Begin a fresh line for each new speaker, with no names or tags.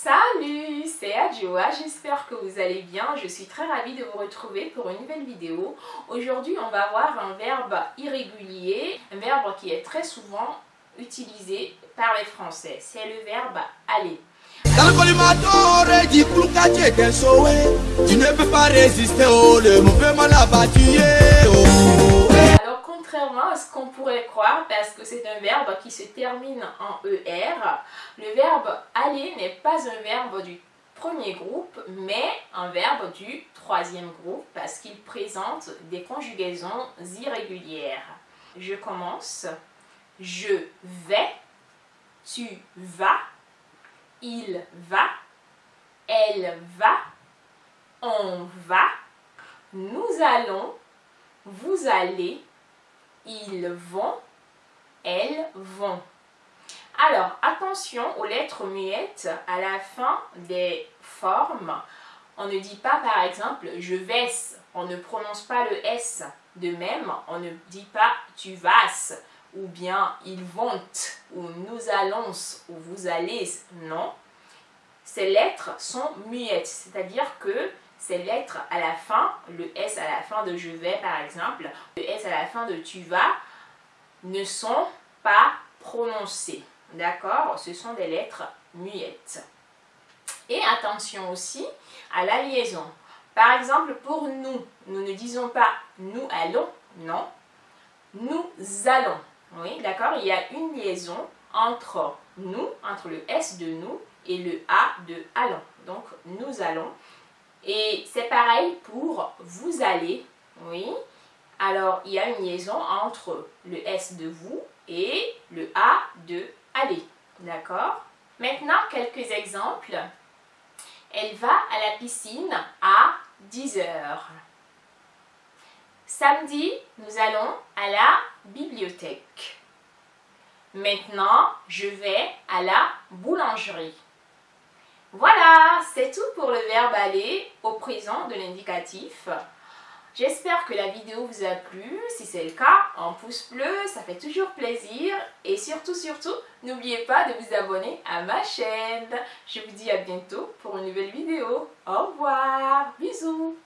Salut, c'est Adjoa, j'espère que vous allez bien. Je suis très ravie de vous retrouver pour une nouvelle vidéo. Aujourd'hui, on va voir un verbe irrégulier, un verbe qui est très souvent utilisé par les Français. C'est le verbe aller. Pourrait croire, parce que c'est un verbe qui se termine en ER, le verbe aller n'est pas un verbe du premier groupe, mais un verbe du troisième groupe, parce qu'il présente des conjugaisons irrégulières. Je commence. Je vais, tu vas, il va, elle va, on va, nous allons, vous allez, ils vont, elles vont. Alors, attention aux lettres muettes à la fin des formes. On ne dit pas par exemple je vais, on ne prononce pas le S. De même, on ne dit pas tu vas ou bien ils vont ou nous allons ou vous allez. Non. Ces lettres sont muettes, c'est-à-dire que ces lettres à la fin, le S à la fin de je vais par exemple, le S à la fin de tu vas, ne sont pas prononcées. D'accord? Ce sont des lettres muettes. Et attention aussi à la liaison. Par exemple, pour nous, nous ne disons pas nous allons, non. Nous allons. Oui, d'accord? Il y a une liaison entre nous, entre le S de nous et le A de allons. Donc, nous allons. Et c'est pareil pour vous allez. Oui. Alors, il y a une liaison entre le S de vous et le A de aller. D'accord? Maintenant, quelques exemples. Elle va à la piscine à 10 heures. Samedi, nous allons à la bibliothèque. Maintenant, je vais à la boulangerie. Voilà, c'est tout pour le verbe aller au présent de l'indicatif. J'espère que la vidéo vous a plu. Si c'est le cas, un pouce bleu, ça fait toujours plaisir. Et surtout, surtout, n'oubliez pas de vous abonner à ma chaîne. Je vous dis à bientôt pour une nouvelle vidéo. Au revoir, bisous.